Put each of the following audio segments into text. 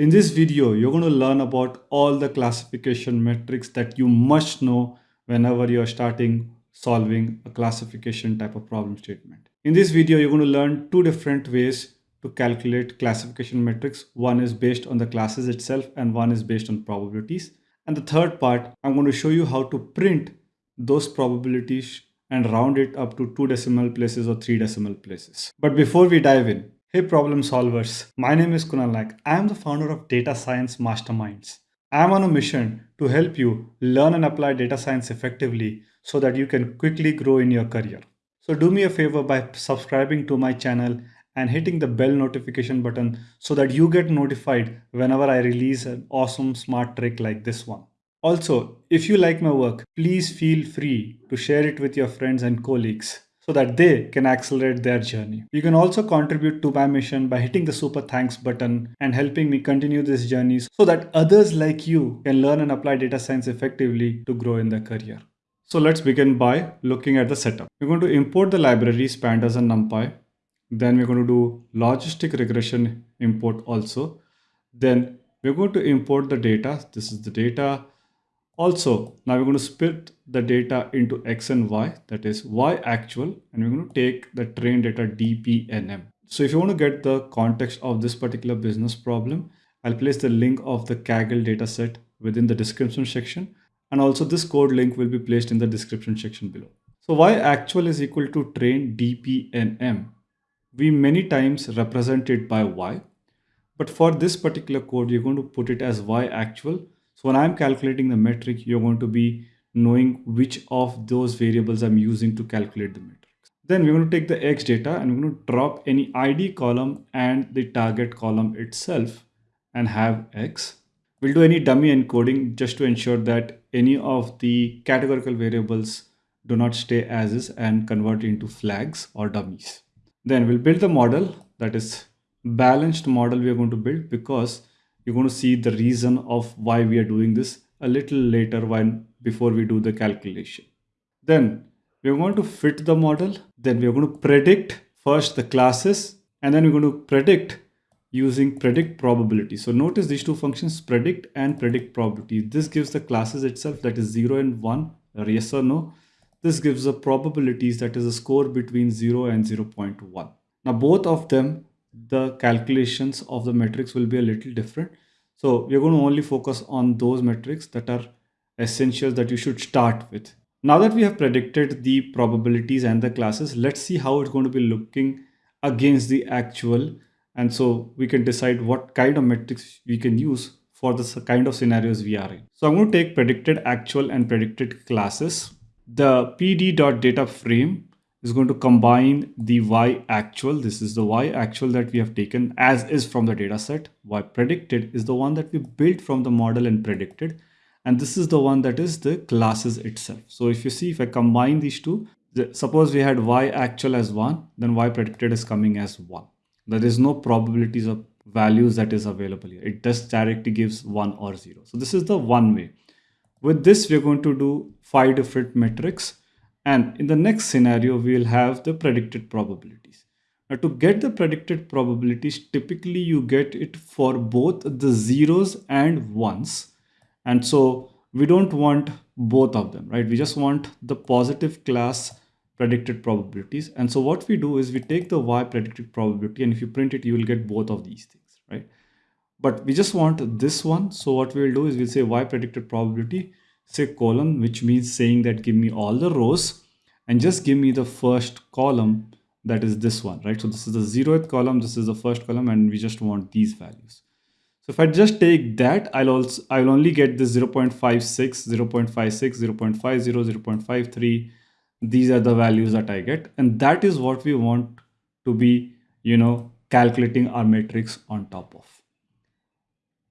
In this video, you're going to learn about all the classification metrics that you must know whenever you're starting solving a classification type of problem statement. In this video, you're going to learn two different ways to calculate classification metrics. One is based on the classes itself and one is based on probabilities. And the third part, I'm going to show you how to print those probabilities and round it up to two decimal places or three decimal places. But before we dive in, hey problem solvers, my name is Kunal Naik. I am the founder of Data Science Masterminds. I am on a mission to help you learn and apply data science effectively so that you can quickly grow in your career. So do me a favor by subscribing to my channel and hitting the bell notification button so that you get notified whenever I release an awesome smart trick like this one. Also, if you like my work, please feel free to share it with your friends and colleagues so that they can accelerate their journey. You can also contribute to my mission by hitting the super thanks button and helping me continue this journey so that others like you can learn and apply data science effectively to grow in their career. So let's begin by looking at the setup. We're going to import the libraries pandas and numpy then we're going to do logistic regression import also. Then we're going to import the data. This is the data. Also, now we're going to split the data into X and Y, that is Y actual, and we're going to take the train data DPNM. So if you want to get the context of this particular business problem, I'll place the link of the Kaggle dataset within the description section. And also this code link will be placed in the description section below. So Y actual is equal to train DPNM we many times represent it by y. But for this particular code, you're going to put it as y actual. So when I'm calculating the metric, you're going to be knowing which of those variables I'm using to calculate the metric. Then we're going to take the x data and we're going to drop any ID column and the target column itself and have x. We'll do any dummy encoding just to ensure that any of the categorical variables do not stay as is and convert into flags or dummies. Then we'll build the model that is balanced model we are going to build because you're going to see the reason of why we are doing this a little later when before we do the calculation. Then we're going to fit the model. Then we're going to predict first the classes and then we're going to predict using predict probability. So notice these two functions predict and predict probability. This gives the classes itself that is 0 and 1 or yes or no this gives the probabilities that is a score between 0 and 0.1. Now both of them, the calculations of the metrics will be a little different. So we're going to only focus on those metrics that are essentials that you should start with. Now that we have predicted the probabilities and the classes, let's see how it's going to be looking against the actual. And so we can decide what kind of metrics we can use for the kind of scenarios we are in. So I'm going to take predicted actual and predicted classes the pd.data frame is going to combine the y actual. This is the y actual that we have taken as is from the data set. Y predicted is the one that we built from the model and predicted. And this is the one that is the classes itself. So if you see, if I combine these two, the, suppose we had y actual as one, then y predicted is coming as one. There is no probabilities of values that is available here. It just directly gives one or zero. So this is the one way. With this, we're going to do five different metrics. And in the next scenario, we'll have the predicted probabilities. Now to get the predicted probabilities, typically you get it for both the zeros and ones. And so we don't want both of them, right? We just want the positive class predicted probabilities. And so what we do is we take the y predicted probability and if you print it, you will get both of these things, right? but we just want this one. So what we'll do is we'll say y predicted probability, say column, which means saying that give me all the rows and just give me the first column that is this one, right? So this is the zeroth column, this is the first column, and we just want these values. So if I just take that, I'll also I'll only get this 0 0.56, 0 0.56, 0 0.50, 0 0.53. These are the values that I get. And that is what we want to be, you know, calculating our matrix on top of.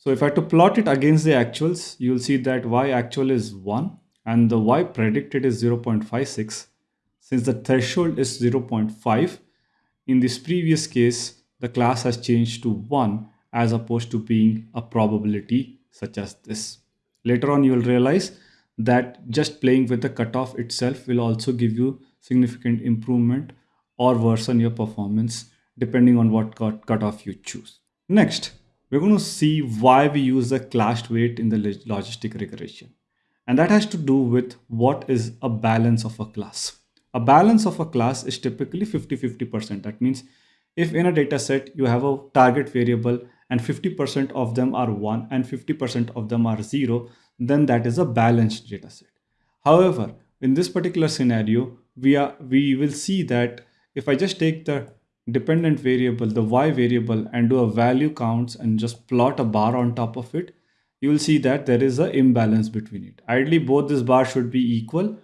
So if I had to plot it against the actuals, you'll see that y actual is 1 and the y predicted is 0.56. Since the threshold is 0.5, in this previous case, the class has changed to 1 as opposed to being a probability such as this. Later on, you will realize that just playing with the cutoff itself will also give you significant improvement or worsen your performance depending on what cut cutoff you choose. Next, we're going to see why we use the class weight in the logistic regression. And that has to do with what is a balance of a class. A balance of a class is typically 50-50%. That means if in a data set you have a target variable and 50% of them are 1 and 50% of them are 0, then that is a balanced data set. However, in this particular scenario, we, are, we will see that if I just take the dependent variable, the y variable and do a value counts and just plot a bar on top of it, you will see that there is an imbalance between it. Ideally, both this bar should be equal,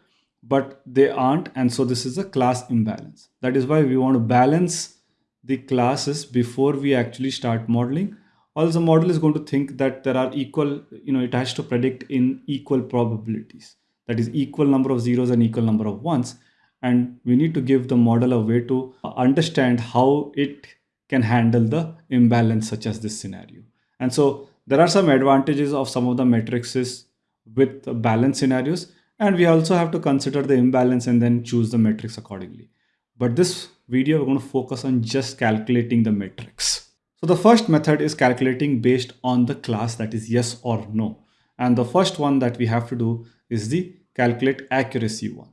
but they aren't. And so this is a class imbalance. That is why we want to balance the classes before we actually start modeling. Also, the model is going to think that there are equal, you know, it has to predict in equal probabilities. That is equal number of zeros and equal number of ones. And we need to give the model a way to understand how it can handle the imbalance such as this scenario. And so there are some advantages of some of the matrices with balance scenarios. And we also have to consider the imbalance and then choose the matrix accordingly. But this video, we're going to focus on just calculating the matrix. So the first method is calculating based on the class that is yes or no. And the first one that we have to do is the calculate accuracy one.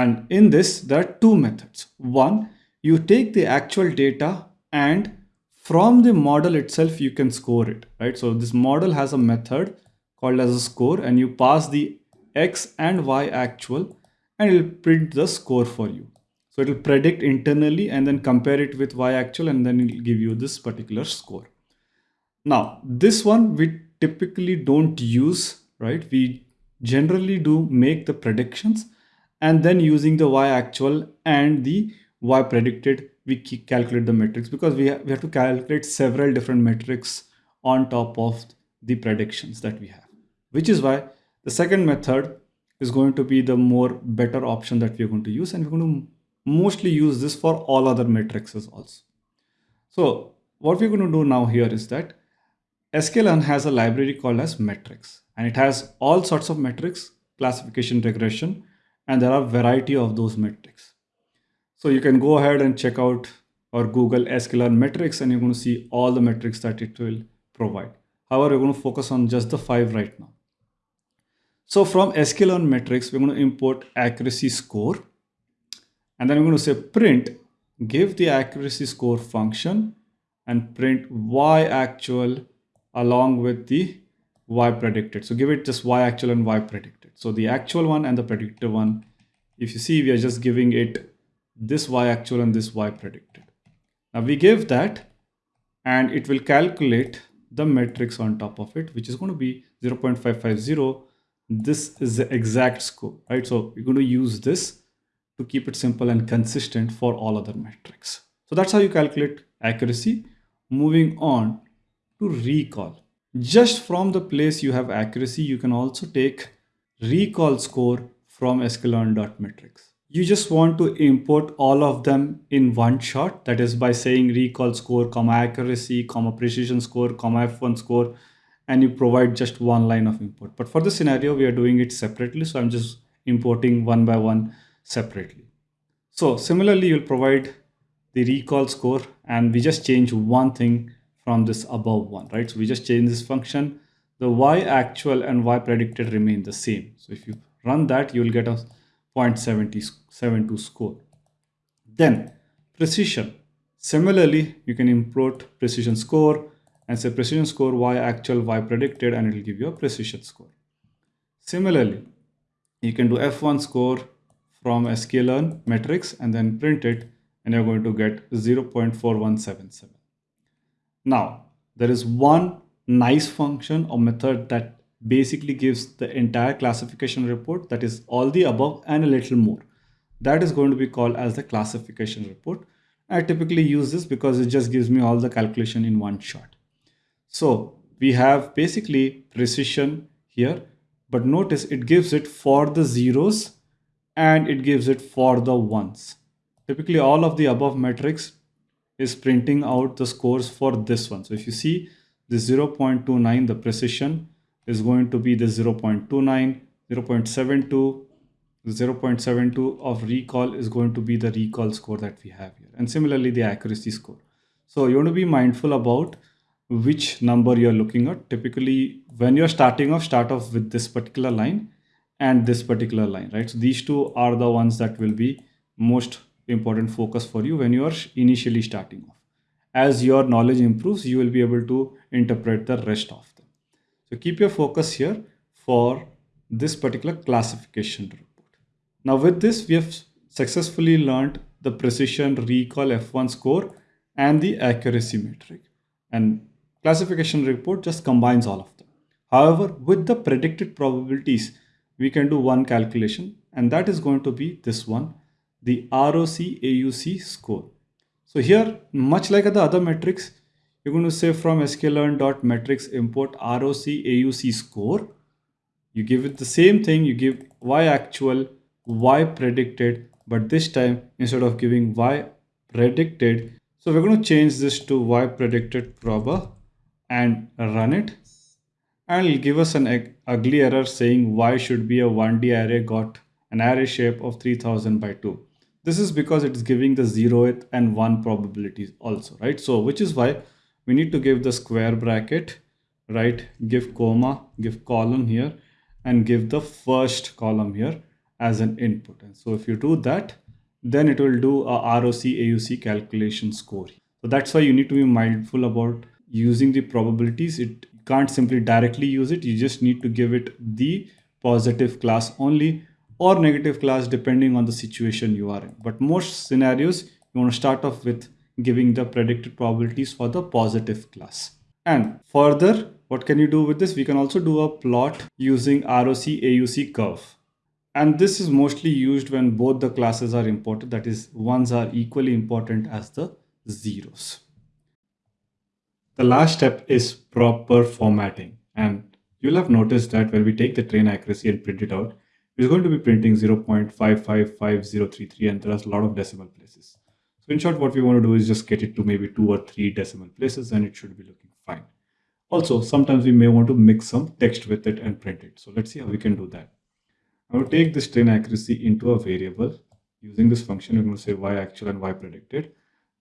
And in this, there are two methods. One, you take the actual data and from the model itself, you can score it, right? So this model has a method called as a score and you pass the X and Y actual and it'll print the score for you. So it will predict internally and then compare it with Y actual and then it'll give you this particular score. Now, this one we typically don't use, right? We generally do make the predictions and then using the Y actual and the Y predicted, we calculate the metrics because we, ha we have to calculate several different metrics on top of the predictions that we have, which is why the second method is going to be the more better option that we're going to use and we're going to mostly use this for all other matrices also. So what we're going to do now here is that sklearn has a library called as metrics and it has all sorts of metrics, classification regression, and there are variety of those metrics. So you can go ahead and check out or Google sklearn metrics and you're going to see all the metrics that it will provide. However, we're going to focus on just the five right now. So from sklearn metrics, we're going to import accuracy score and then I'm going to say print, give the accuracy score function and print y actual along with the y predicted. So give it just y actual and y predicted. So the actual one and the predicted one, if you see, we are just giving it this y actual and this y predicted. Now we give that and it will calculate the matrix on top of it, which is going to be 0.550. This is the exact score, right? So we're going to use this to keep it simple and consistent for all other metrics. So that's how you calculate accuracy. Moving on to recall. Just from the place you have accuracy, you can also take recall score from sklearn.metrics. You just want to import all of them in one shot. That is by saying recall score, comma accuracy, comma precision score, comma F1 score, and you provide just one line of input. But for the scenario, we are doing it separately. So I'm just importing one by one separately. So similarly, you'll provide the recall score and we just change one thing from this above one, right? So we just change this function. The y actual and y predicted remain the same. So if you run that, you'll get a 0.72 score. Then precision. Similarly, you can import precision score and say precision score y actual y predicted and it will give you a precision score. Similarly, you can do f1 score from sklearn metrics and then print it and you're going to get 0.4177. Now, there is one nice function or method that basically gives the entire classification report that is all the above and a little more. That is going to be called as the classification report. I typically use this because it just gives me all the calculation in one shot. So we have basically precision here, but notice it gives it for the zeros and it gives it for the ones. Typically all of the above metrics is printing out the scores for this one. So if you see the 0.29, the precision is going to be the 0.29, 0.72, 0.72 of recall is going to be the recall score that we have here. And similarly, the accuracy score. So you want to be mindful about which number you're looking at. Typically, when you're starting off, start off with this particular line and this particular line, right? So these two are the ones that will be most important focus for you when you are initially starting off. As your knowledge improves, you will be able to interpret the rest of them. So keep your focus here for this particular classification report. Now with this, we have successfully learned the precision recall F1 score and the accuracy metric. And classification report just combines all of them. However, with the predicted probabilities, we can do one calculation and that is going to be this one, the ROC AUC score. So here, much like the other metrics, you're going to say from sklearn.metrics import ROC AUC score. You give it the same thing, you give y actual, y predicted, but this time instead of giving y predicted, so we're going to change this to y predicted proba and run it and it'll give us an ugly error saying y should be a 1D array got an array shape of 3000 by 2. This is because it is giving the 0th and 1 probabilities also, right? So which is why we need to give the square bracket, right? Give comma, give column here and give the first column here as an input. And so if you do that, then it will do a ROC AUC calculation score. So that's why you need to be mindful about using the probabilities. It can't simply directly use it. You just need to give it the positive class only or negative class depending on the situation you are in. But most scenarios, you want to start off with giving the predicted probabilities for the positive class. And further, what can you do with this? We can also do a plot using ROC AUC curve. And this is mostly used when both the classes are important. That is, ones are equally important as the zeros. The last step is proper formatting. And you'll have noticed that when we take the train accuracy and print it out, it's going to be printing 0.555033 and there's a lot of decimal places. So in short, what we want to do is just get it to maybe two or three decimal places and it should be looking fine. Also, sometimes we may want to mix some text with it and print it. So let's see how we can do that. I'm going to take this train accuracy into a variable. Using this function, we're going to say y actual and y predicted.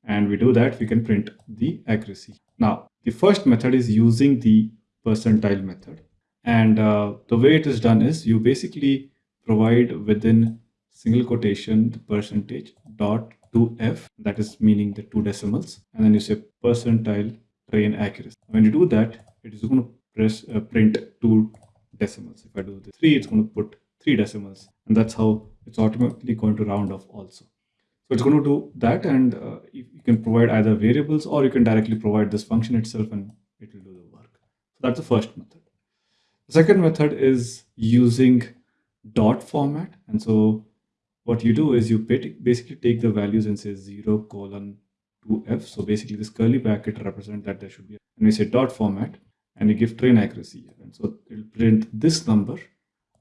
And we do that, we can print the accuracy. Now, the first method is using the percentile method. And uh, the way it is done is you basically provide within single quotation the percentage dot 2f that is meaning the two decimals and then you say percentile train accuracy. When you do that it is going to press uh, print two decimals. If i do the three it's going to put three decimals and that's how it's automatically going to round off also. So it's going to do that and uh, you, can provide either variables or you can directly provide this function itself and it will do the work. So that's the first method. The second method is using dot format. And so what you do is you basically take the values and say 0 colon 2f. So basically this curly bracket represent that there should be, and we say dot format and you give train accuracy. And so it'll print this number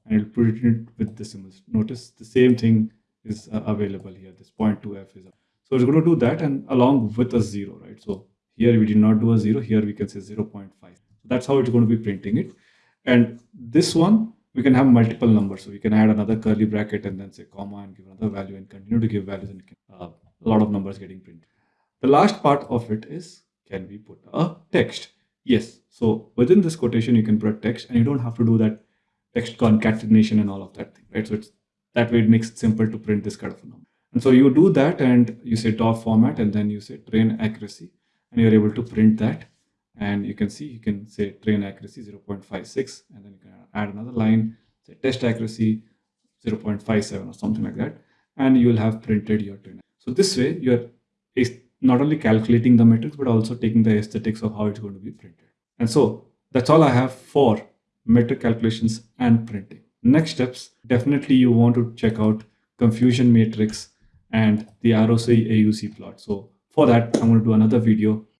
and it'll print it with decimals. Notice the same thing is uh, available here. This 0.2f is. Up. So it's going to do that and along with a zero, right? So here we did not do a zero. Here we can say 0.5. That's how it's going to be printing it. And this one we can have multiple numbers. So we can add another curly bracket and then say comma and give another value and continue to give values and uh, a lot of numbers getting printed. The last part of it is, can we put a text? Yes. So within this quotation, you can put text and you don't have to do that text concatenation and all of that thing, right? So it's that way it makes it simple to print this kind of a number. And so you do that and you say dot format and then you say train accuracy and you're able to print that and you can see you can say train accuracy 0.56 and then you can add another line say test accuracy 0.57 or something like that and you will have printed your train. So this way you're not only calculating the metrics but also taking the aesthetics of how it's going to be printed. And so that's all i have for metric calculations and printing. Next steps definitely you want to check out confusion matrix and the ROC AUC plot. So for that i'm going to do another video